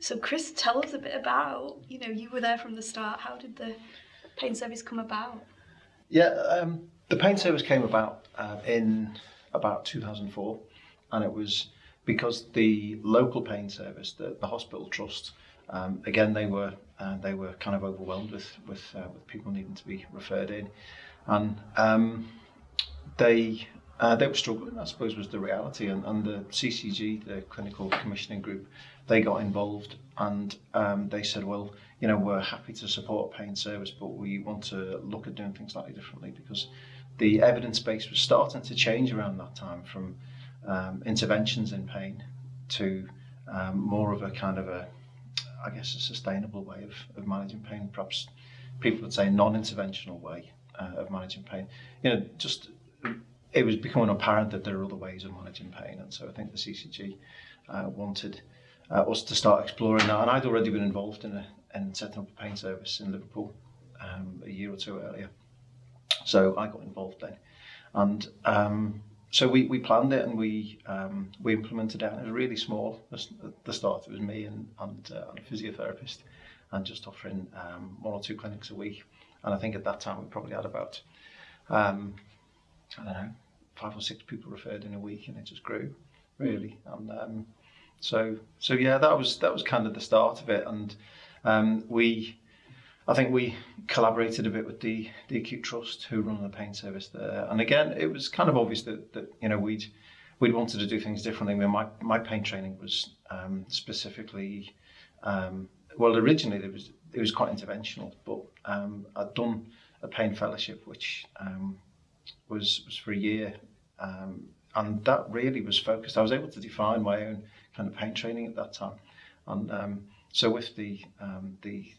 So Chris, tell us a bit about, you know, you were there from the start. How did the paint service come about? Yeah, um, the paint service came about uh, in about 2004 and it was because the local pain service, the, the hospital trust, um, again they were uh, they were kind of overwhelmed with with, uh, with people needing to be referred in, and um, they uh, they were struggling. I suppose was the reality, and, and the CCG, the Clinical Commissioning Group, they got involved and um, they said, well, you know, we're happy to support pain service, but we want to look at doing things slightly differently because the evidence base was starting to change around that time from um, interventions in pain to um, more of a kind of a, I guess, a sustainable way of, of managing pain. Perhaps people would say non-interventional way uh, of managing pain. You know, just it was becoming apparent that there are other ways of managing pain, and so I think the CCG uh, wanted uh, us to start exploring that. And I'd already been involved in a in setting up a pain service in Liverpool um, a year or two earlier, so I got involved then, and um, so we, we planned it and we um, we implemented it. It was really small at the start. It was me and and, uh, and a physiotherapist, and just offering um, one or two clinics a week. And I think at that time we probably had about um, I don't know five or six people referred in a week, and it just grew really. And um, so so yeah, that was that was kind of the start of it. And um, we I think we collaborated a bit with the, the Acute Trust who run the pain service there. And again, it was kind of obvious that, that you know, we'd, we'd wanted to do things differently. I mean, my, my pain training was um, specifically, um, well, originally it was, it was quite interventional, but um, I'd done a pain fellowship, which um, was, was for a year. Um, and that really was focused. I was able to define my own kind of pain training at that time. And um, so with the, um, the,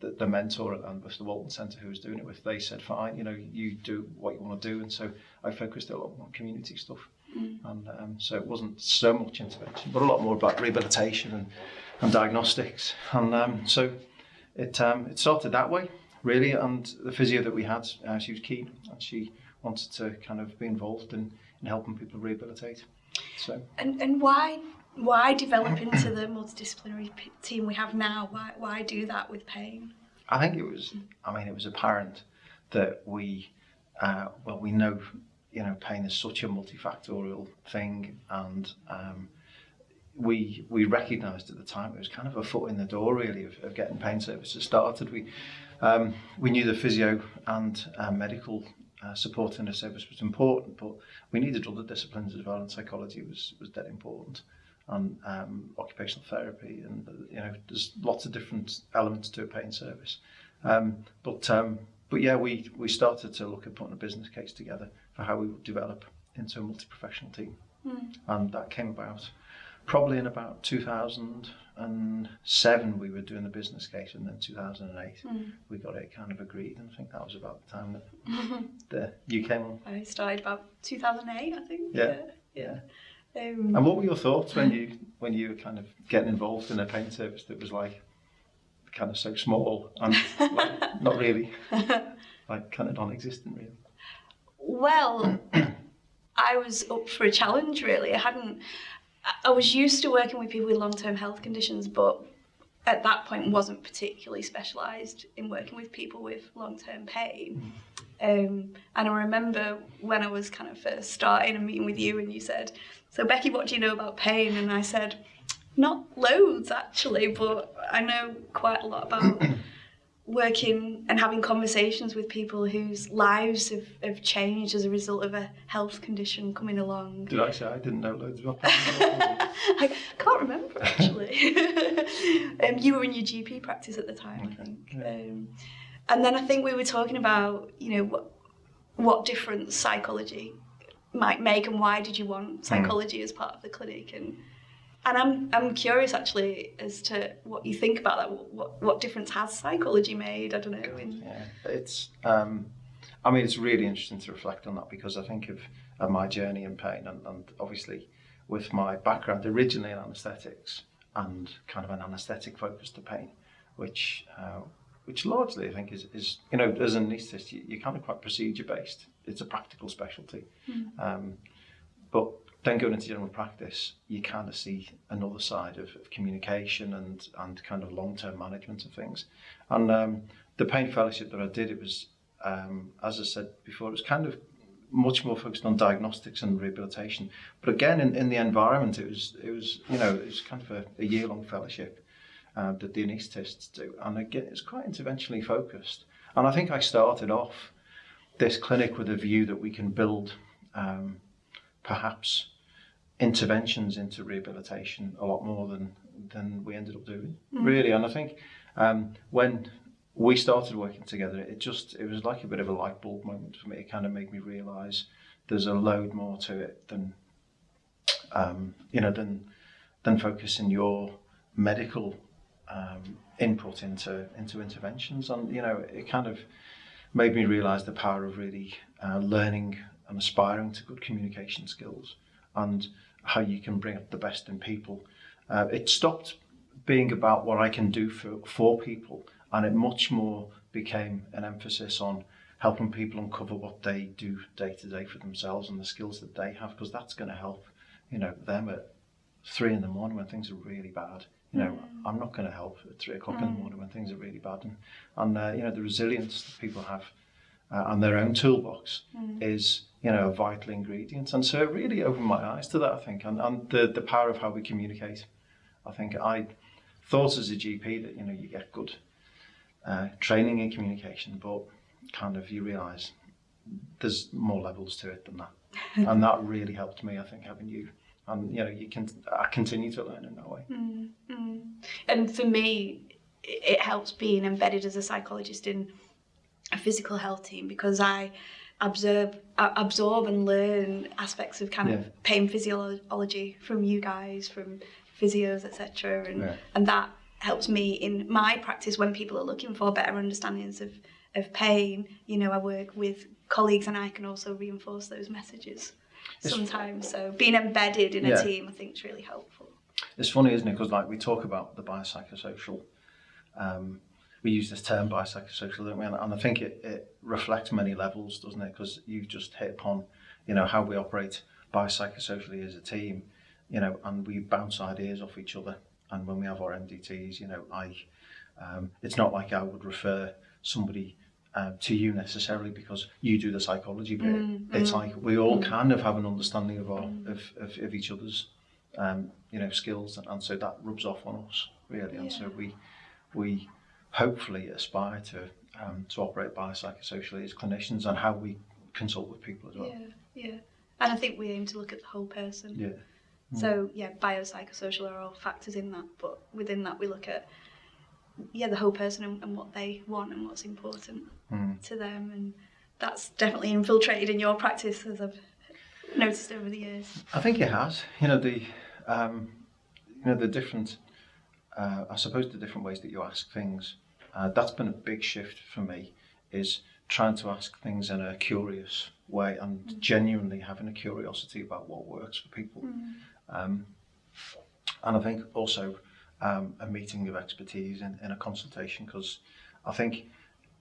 the, the mentor and with the Walton Centre who was doing it with, they said, fine, you know, you do what you want to do. And so I focused a lot on community stuff. Mm. And um, so it wasn't so much intervention, but a lot more about rehabilitation and, and diagnostics. And um, so it, um, it started that way, really. And the physio that we had, uh, she was keen and she wanted to kind of be involved in, in helping people rehabilitate. So. And, and why why develop into the multidisciplinary team we have now? Why, why do that with pain? I think it was, I mean, it was apparent that we, uh, well, we know, you know, pain is such a multifactorial thing and um, we we recognised at the time it was kind of a foot in the door really of, of getting pain services started. We um, we knew the physio and uh, medical uh, support in the service was important, but we needed other disciplines as well, and psychology was, was dead important, and um, occupational therapy, and uh, you know, there's lots of different elements to a pain service. Um, but um, but yeah, we, we started to look at putting a business case together for how we would develop into a multi-professional team, mm. and that came about. Probably in about 2007 we were doing the business case and then 2008 mm. we got it kind of agreed and I think that was about the time that the you came on. I started about 2008 I think. Yeah. Yeah. yeah. Um, and what were your thoughts when you when you were kind of getting involved in a pain service that was like kind of so small and like, not really like kind of non-existent really? Well, I was up for a challenge really. I hadn't. I was used to working with people with long-term health conditions, but at that point wasn't particularly specialised in working with people with long-term pain. Mm. Um, and I remember when I was kind of first starting a meeting with you and you said, so Becky, what do you know about pain? And I said, not loads actually, but I know quite a lot about working and having conversations with people whose lives have, have changed as a result of a health condition coming along. Did I say I didn't know loads about pain? I can't remember actually. um, you were in your GP practice at the time, okay. I think. Yeah. Um, and then I think we were talking about, you know, what, what difference psychology might make and why did you want hmm. psychology mm. as part of the clinic and and I'm I'm curious actually as to what you think about that. What what difference has psychology made? I don't know. In... Yeah, it's. Um, I mean, it's really interesting to reflect on that because I think of, of my journey in pain and, and obviously with my background originally in anaesthetics and kind of an anaesthetic focus to pain, which uh, which largely I think is, is you know, as an anaesthetist, you, you're kind of quite procedure based. It's a practical specialty. Mm. Um, but then going into general practice, you kind of see another side of, of communication and, and kind of long-term management of things. And um, the pain fellowship that I did, it was, um, as I said before, it was kind of much more focused on diagnostics and rehabilitation. But again, in, in the environment, it was, it was, you know, it was kind of a, a year-long fellowship uh, that the anaesthetists do. And again, it's quite interventionally focused. And I think I started off this clinic with a view that we can build um, perhaps interventions into rehabilitation a lot more than than we ended up doing mm. really. And I think um, when we started working together it just it was like a bit of a light bulb moment for me. It kind of made me realize there's a load more to it than um, you know than than focusing your medical um, input into into interventions. And you know it kind of made me realize the power of really uh, learning and aspiring to good communication skills and how you can bring up the best in people. Uh, it stopped being about what I can do for, for people and it much more became an emphasis on helping people uncover what they do day to day for themselves and the skills that they have because that's going to help you know them at three in the morning when things are really bad you know mm. I'm not going to help at three o'clock mm. in the mm. morning when things are really bad and, and uh, you know the resilience that people have uh, and their own toolbox mm. is you know, a vital ingredient. And so it really opened my eyes to that, I think, and, and the, the power of how we communicate. I think I thought as a GP that, you know, you get good uh, training in communication, but kind of you realise there's more levels to it than that. and that really helped me, I think, having you. And, you know, you can, I continue to learn in that way. Mm, mm. And for me, it helps being embedded as a psychologist in a physical health team because I absorb absorb and learn aspects of kind yeah. of pain physiology from you guys, from physios, etc. And yeah. and that helps me in my practice when people are looking for better understandings of of pain. You know, I work with colleagues and I can also reinforce those messages it's sometimes. So being embedded in yeah. a team, I think, is really helpful. It's funny, isn't it? Because like we talk about the biopsychosocial um, we use this term biopsychosocial, don't we? And, and I think it, it reflects many levels, doesn't it? Because you've just hit upon, you know, how we operate biopsychosocially as a team, you know, and we bounce ideas off each other. And when we have our MDTs, you know, I, um, it's not like I would refer somebody um, to you necessarily because you do the psychology bit. Mm, it's mm, like we all mm. kind of have an understanding of our mm. of, of, of each other's um, you know skills, and, and so that rubs off on us really. Yeah. And so we we hopefully aspire to um, to operate biopsychosocially as clinicians and how we consult with people as well. Yeah, yeah. And I think we aim to look at the whole person. Yeah. Mm. So yeah, biopsychosocial are all factors in that, but within that we look at yeah the whole person and, and what they want and what's important mm. to them, and that's definitely infiltrated in your practice as I've noticed over the years. I think it has. You know the um, you know the different uh, I suppose the different ways that you ask things, uh, that's been a big shift for me, is trying to ask things in a curious way and mm. genuinely having a curiosity about what works for people. Mm. Um, and I think also um, a meeting of expertise in, in a consultation, because I think,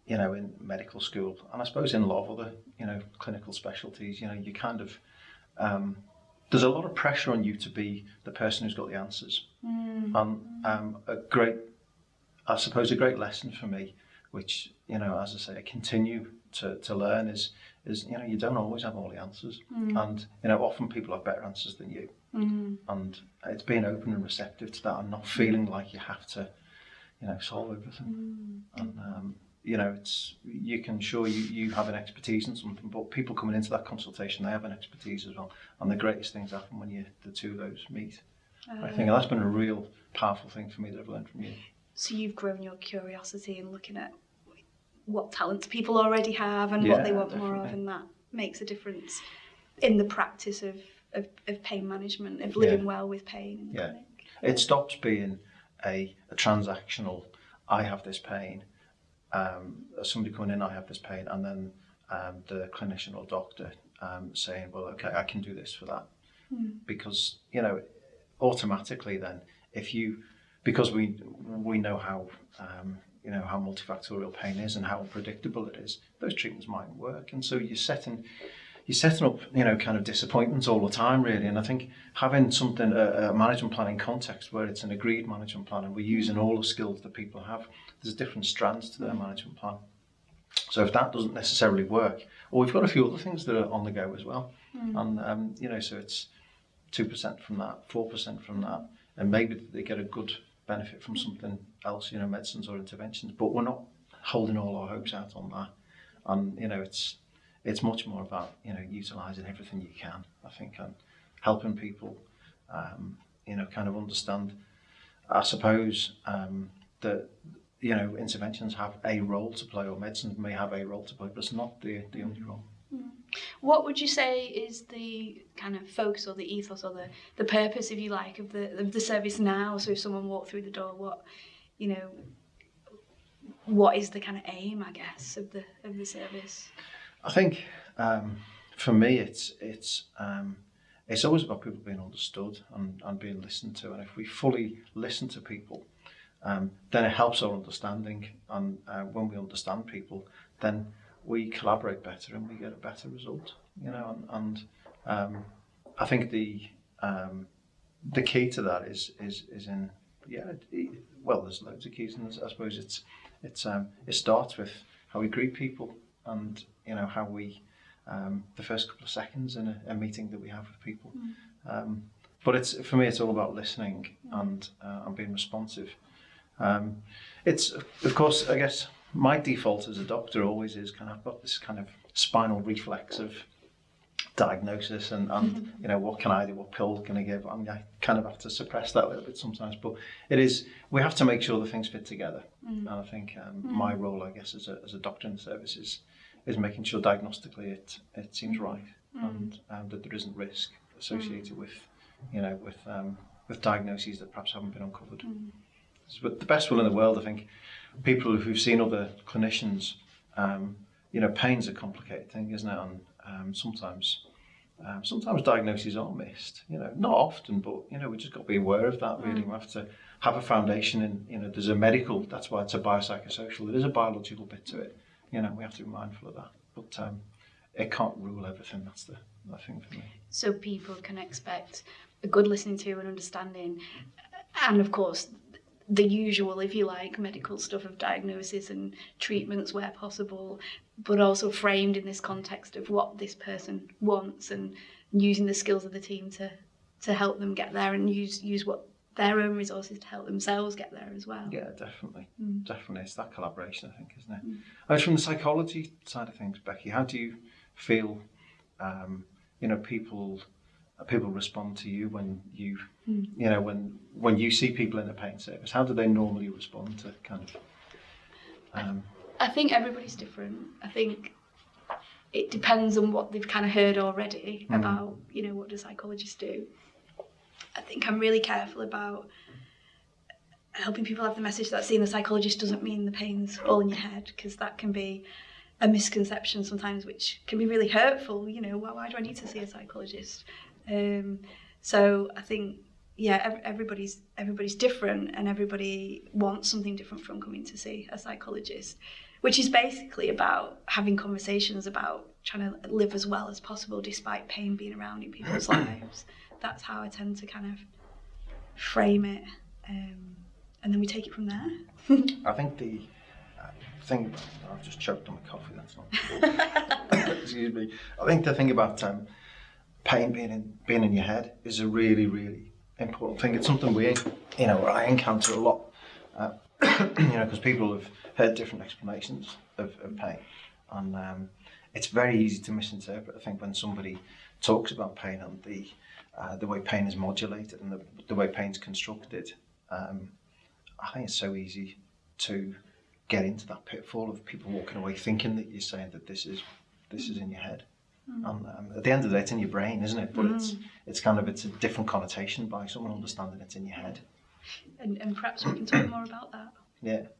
you know, in medical school, and I suppose in a lot of other, you know, clinical specialties, you know, you kind of, um, there's a lot of pressure on you to be the person who's got the answers. Mm. Um, um, a great, I suppose, a great lesson for me, which you know, as I say, I continue to, to learn is is you know you don't always have all the answers, mm. and you know often people have better answers than you, mm. and it's being open and receptive to that, and not feeling like you have to, you know, solve everything, mm. and um, you know, it's you can show you you have an expertise in something, but people coming into that consultation, they have an expertise as well. And the greatest things happen when you the two of those meet. I think um, that's been a real powerful thing for me that I've learned from you. So you've grown your curiosity in looking at what talents people already have and yeah, what they want definitely. more of, and that makes a difference in the practice of, of, of pain management, of living yeah. well with pain. yeah. It stops being a, a transactional, I have this pain, um, uh, somebody coming in, I have this pain, and then um, the clinician or doctor um, saying, well, okay, I can do this for that. Mm. Because, you know, automatically then, if you, because we, we know how, um, you know, how multifactorial pain is and how unpredictable it is, those treatments might work. And so you're setting, you're setting up, you know, kind of disappointments all the time, really. And I think having something, a, a management planning context where it's an agreed management plan and we're using all the skills that people have, there's different strands to their management plan. So if that doesn't necessarily work, or we've got a few other things that are on the go as well. And, um, you know, so it's 2% from that, 4% from that, and maybe they get a good benefit from something else, you know, medicines or interventions, but we're not holding all our hopes out on that. And, you know, it's, it's much more about, you know, utilising everything you can, I think, and helping people, um, you know, kind of understand, I suppose, um, that, you know, interventions have a role to play, or medicines may have a role to play, but it's not the, the only role. What would you say is the kind of focus or the ethos or the, the purpose, if you like, of the of the service now? So if someone walked through the door, what you know, what is the kind of aim, I guess, of the of the service? I think um, for me, it's it's um, it's always about people being understood and, and being listened to. And if we fully listen to people, um, then it helps our understanding. And uh, when we understand people, then we collaborate better and we get a better result. You know, and, and um, I think the um, the key to that is is is in yeah. Well, there's loads of keys, and I suppose it's it's um, it starts with how we greet people and you know how we um, the first couple of seconds in a, a meeting that we have with people. Um, but it's for me, it's all about listening and uh, and being responsive. Um, it's of course, I guess my default as a doctor always is kind of I've got this kind of spinal reflex of diagnosis and, and you know what can I do, what pill can I give? I mean, I kind of have to suppress that a little bit sometimes, but it is we have to make sure the things fit together. And I think um, my role, I guess, as a, as a doctor in the service is is making sure diagnostically it it seems right and um, that there isn't risk associated with you know with um, with diagnoses that perhaps haven't been uncovered. But the best will in the world, I think, people who've seen other clinicians, um, you know, pain's a complicated thing, isn't it? And um, sometimes, um, sometimes diagnoses are missed. You know, not often, but you know, we just got to be aware of that. Really, we have to have a foundation in. You know, there's a medical. That's why it's a biopsychosocial. There is a biological bit to it. You know, we have to be mindful of that. But um, it can't rule everything. That's the, the thing for me. So people can expect a good listening to and understanding, and of course. The usual, if you like, medical stuff of diagnosis and treatments where possible, but also framed in this context of what this person wants and using the skills of the team to to help them get there and use use what their own resources to help themselves get there as well. Yeah, definitely. Definitely. It's that collaboration, I think, isn't it? And from the psychology side of things, Becky, how do you feel, um, you know, people Uh, people respond to you when you, hmm. you know, when when you see people in the pain service? How do they normally respond to kind of, um, I think everybody's different. I think it depends on what they've kind of heard already hmm. about, you know, what do psychologists do. I think I'm really careful about helping people have the message that seeing the psychologist doesn't mean the pain's all in your head, because that can be a misconception sometimes, which can be really hurtful. You know, why, why do I need to see a psychologist? Um, so I think yeah, everybody's everybody's different, and everybody wants something different from coming to see a psychologist, which is basically about having conversations about trying to live as well as possible despite pain being around in people's lives. That's how I tend to kind of frame it, um, and then we take it from there. I think the uh, thing, I've just choked on my coffee, that's not Excuse me. I think the thing about um, pain being in, being in your head is a really, really important thing. It's something we, you know, I encounter a lot, uh, you know, because people have heard different explanations of, of pain. And um, it's very easy to misinterpret, I think, when somebody talks about pain and the, uh, the way pain is modulated and the, the way pain's constructed. Um, I think it's so easy to get into that pitfall of people walking away thinking that you're saying that this is this is in your head. And um, at the end of the day, it's in your brain, isn't it? But it's it's kind of it's a different connotation by someone understanding it's in your head. and, and perhaps we can talk more about that. Yeah.